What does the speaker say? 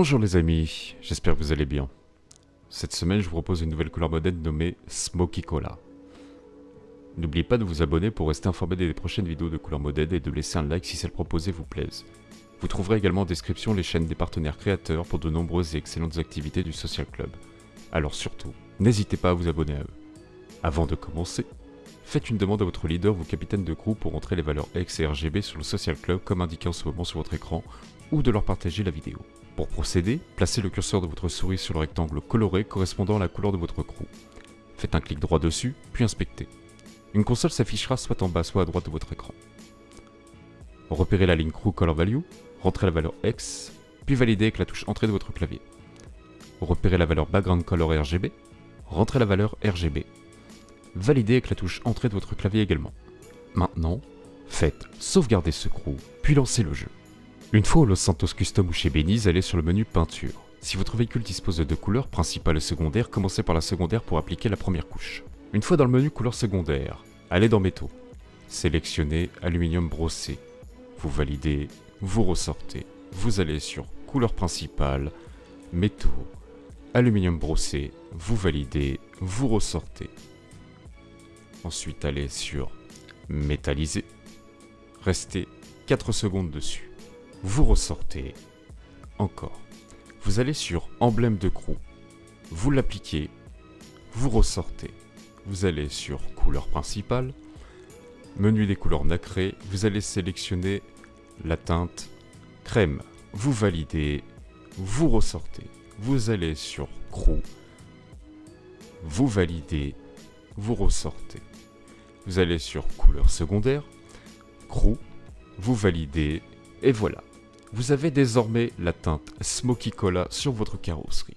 Bonjour les amis, j'espère que vous allez bien. Cette semaine, je vous propose une nouvelle couleur modèle nommée Smoky Cola. N'oubliez pas de vous abonner pour rester informé des prochaines vidéos de couleur modèle et de laisser un like si celles proposées vous plaisent. Vous trouverez également en description les chaînes des partenaires créateurs pour de nombreuses et excellentes activités du Social Club. Alors surtout, n'hésitez pas à vous abonner à eux. Avant de commencer, faites une demande à votre leader ou capitaine de groupe pour entrer les valeurs X et RGB sur le Social Club comme indiqué en ce moment sur votre écran ou de leur partager la vidéo. Pour procéder, placez le curseur de votre souris sur le rectangle coloré correspondant à la couleur de votre crew. Faites un clic droit dessus, puis inspectez. Une console s'affichera soit en bas soit à droite de votre écran. Repérez la ligne Crew Color Value, rentrez la valeur X, puis validez avec la touche Entrée de votre clavier. Repérez la valeur Background Color RGB, rentrez la valeur RGB. Validez avec la touche Entrée de votre clavier également. Maintenant, faites Sauvegarder ce crew, puis lancez le jeu. Une fois au Los Santos Custom ou chez Beniz, allez sur le menu Peinture. Si votre véhicule dispose de deux couleurs, principale et secondaire, commencez par la secondaire pour appliquer la première couche. Une fois dans le menu couleur secondaire, allez dans Métaux. Sélectionnez Aluminium brossé. Vous validez, vous ressortez. Vous allez sur Couleur principale, Métaux, Aluminium brossé. Vous validez, vous ressortez. Ensuite, allez sur Métallisé. Restez 4 secondes dessus vous ressortez encore. Vous allez sur emblème de crew, vous l'appliquez, vous ressortez. Vous allez sur couleur principale, menu des couleurs nacrées, vous allez sélectionner la teinte crème. Vous validez, vous ressortez. Vous allez sur crew, vous validez, vous ressortez. Vous allez sur couleur secondaire, crew, vous validez, et voilà vous avez désormais la teinte Smoky Cola sur votre carrosserie.